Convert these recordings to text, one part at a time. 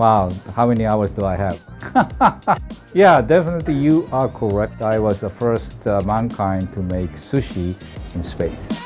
Wow, how many hours do I have? yeah, definitely you are correct. I was the first uh, mankind to make sushi in space.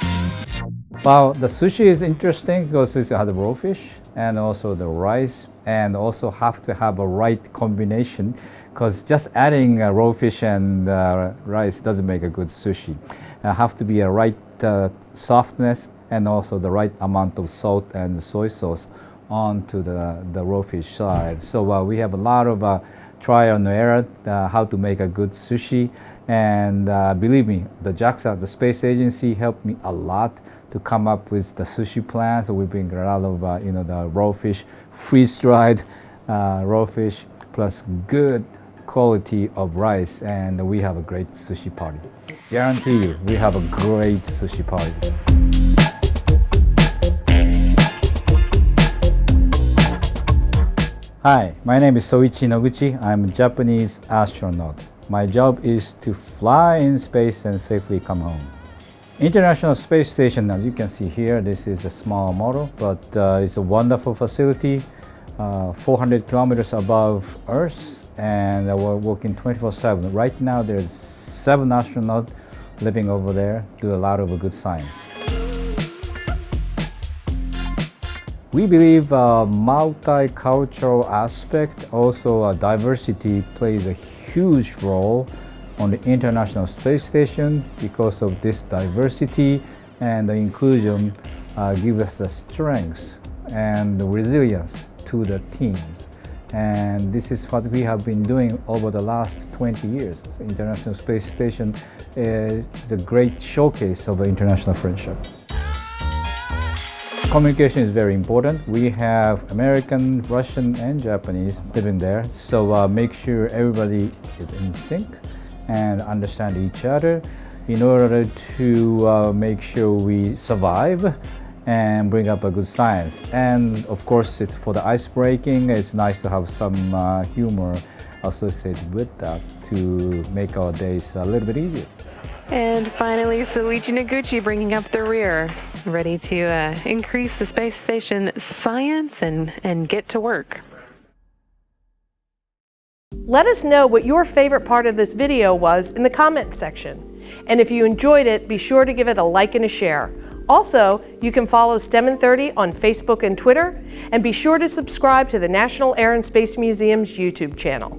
Well, the sushi is interesting because it has raw fish and also the rice and also have to have a right combination because just adding uh, raw fish and uh, rice doesn't make a good sushi. Have to be a right uh, softness and also the right amount of salt and soy sauce onto the, the raw fish side. So uh, we have a lot of uh, trial and error uh, how to make a good sushi and uh, believe me, the JAXA, the space agency helped me a lot to come up with the sushi plan. So we bring a lot of, uh, you know, the raw fish, freeze-dried uh, raw fish, plus good quality of rice, and we have a great sushi party. Guarantee you, we have a great sushi party. Hi, my name is Soichi Noguchi. I'm a Japanese astronaut. My job is to fly in space and safely come home. International Space Station, as you can see here, this is a small model, but uh, it's a wonderful facility, uh, 400 kilometers above Earth, and we're working 24-7. Right now, there's seven astronauts living over there, do a lot of good science. We believe a multicultural aspect, also a diversity plays a huge role on the International Space Station because of this diversity and the inclusion uh, give us the strength and the resilience to the teams. And this is what we have been doing over the last 20 years. The International Space Station is a great showcase of international friendship. Communication is very important. We have American, Russian, and Japanese living there. So uh, make sure everybody is in sync and understand each other in order to uh, make sure we survive and bring up a good science. And of course, it's for the ice breaking, it's nice to have some uh, humor associated with that to make our days a little bit easier. And finally, Soichi Noguchi bringing up the rear, ready to uh, increase the space station science and, and get to work. Let us know what your favorite part of this video was in the comments section. And if you enjoyed it, be sure to give it a like and a share. Also, you can follow STEM in 30 on Facebook and Twitter, and be sure to subscribe to the National Air and Space Museum's YouTube channel.